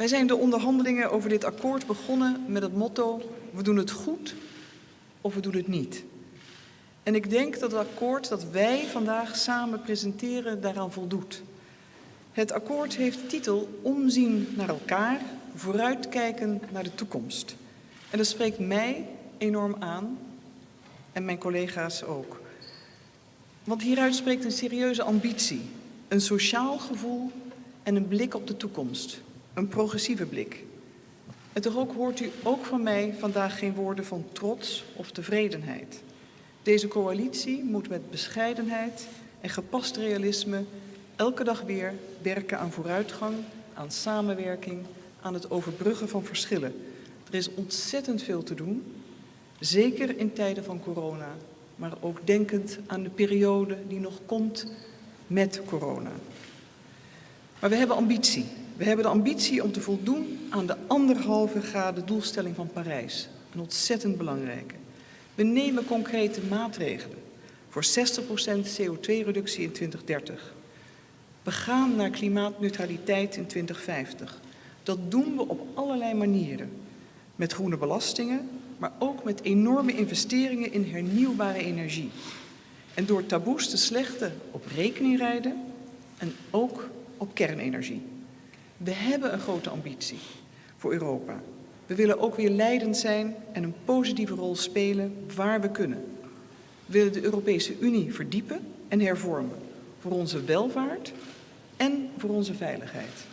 Wij zijn de onderhandelingen over dit akkoord begonnen met het motto we doen het goed of we doen het niet. En ik denk dat het akkoord dat wij vandaag samen presenteren daaraan voldoet. Het akkoord heeft titel Omzien naar elkaar, vooruitkijken naar de toekomst. En dat spreekt mij enorm aan en mijn collega's ook. Want hieruit spreekt een serieuze ambitie, een sociaal gevoel en een blik op de toekomst. Een progressieve blik. En toch ook hoort u ook van mij vandaag geen woorden van trots of tevredenheid. Deze coalitie moet met bescheidenheid en gepast realisme elke dag weer werken aan vooruitgang, aan samenwerking, aan het overbruggen van verschillen. Er is ontzettend veel te doen, zeker in tijden van corona, maar ook denkend aan de periode die nog komt met corona. Maar we hebben ambitie. We hebben de ambitie om te voldoen aan de anderhalve graden doelstelling van Parijs. Een ontzettend belangrijke. We nemen concrete maatregelen voor 60% CO2-reductie in 2030. We gaan naar klimaatneutraliteit in 2050. Dat doen we op allerlei manieren. Met groene belastingen, maar ook met enorme investeringen in hernieuwbare energie. En door taboes te slechten op rekening rijden en ook op kernenergie. We hebben een grote ambitie voor Europa. We willen ook weer leidend zijn en een positieve rol spelen waar we kunnen. We willen de Europese Unie verdiepen en hervormen voor onze welvaart en voor onze veiligheid.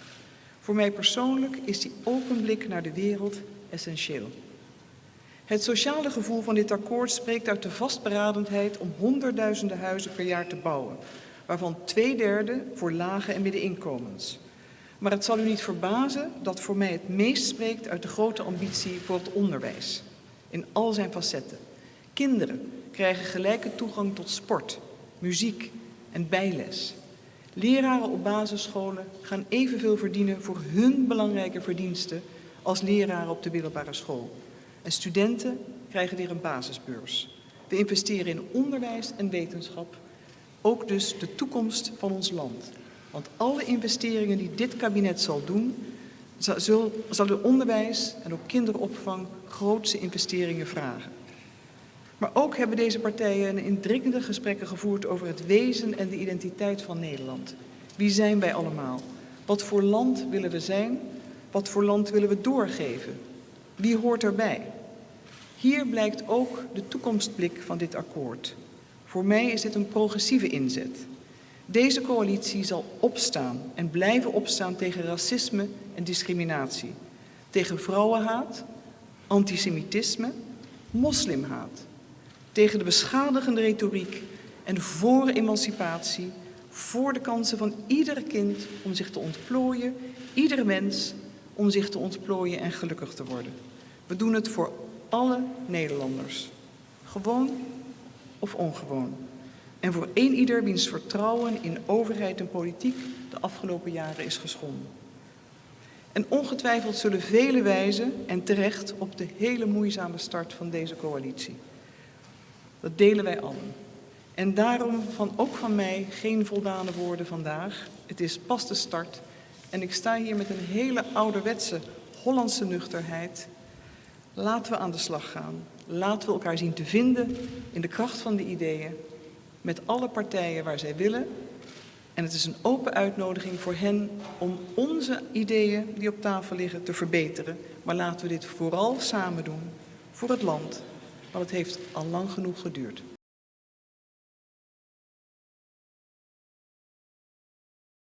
Voor mij persoonlijk is die open blik naar de wereld essentieel. Het sociale gevoel van dit akkoord spreekt uit de vastberadenheid om honderdduizenden huizen per jaar te bouwen, waarvan twee derde voor lage en middeninkomens. Maar het zal u niet verbazen dat voor mij het meest spreekt uit de grote ambitie voor het onderwijs. In al zijn facetten. Kinderen krijgen gelijke toegang tot sport, muziek en bijles. Leraren op basisscholen gaan evenveel verdienen voor hun belangrijke verdiensten als leraren op de middelbare school. En studenten krijgen weer een basisbeurs. We investeren in onderwijs en wetenschap, ook dus de toekomst van ons land. Want alle investeringen die dit kabinet zal doen, de onderwijs en ook kinderopvang grootse investeringen vragen. Maar ook hebben deze partijen indringende gesprekken gevoerd over het wezen en de identiteit van Nederland. Wie zijn wij allemaal? Wat voor land willen we zijn? Wat voor land willen we doorgeven? Wie hoort erbij? Hier blijkt ook de toekomstblik van dit akkoord. Voor mij is dit een progressieve inzet. Deze coalitie zal opstaan en blijven opstaan tegen racisme en discriminatie. Tegen vrouwenhaat, antisemitisme, moslimhaat. Tegen de beschadigende retoriek en voor emancipatie, voor de kansen van ieder kind om zich te ontplooien, ieder mens om zich te ontplooien en gelukkig te worden. We doen het voor alle Nederlanders, gewoon of ongewoon. En voor één ieder wiens vertrouwen in overheid en politiek de afgelopen jaren is geschonden. En ongetwijfeld zullen velen wijzen, en terecht, op de hele moeizame start van deze coalitie. Dat delen wij allen. En daarom van, ook van mij geen voldane woorden vandaag. Het is pas de start. En ik sta hier met een hele ouderwetse Hollandse nuchterheid. Laten we aan de slag gaan. Laten we elkaar zien te vinden in de kracht van de ideeën met alle partijen waar zij willen. En het is een open uitnodiging voor hen om onze ideeën die op tafel liggen te verbeteren. Maar laten we dit vooral samen doen voor het land, want het heeft al lang genoeg geduurd.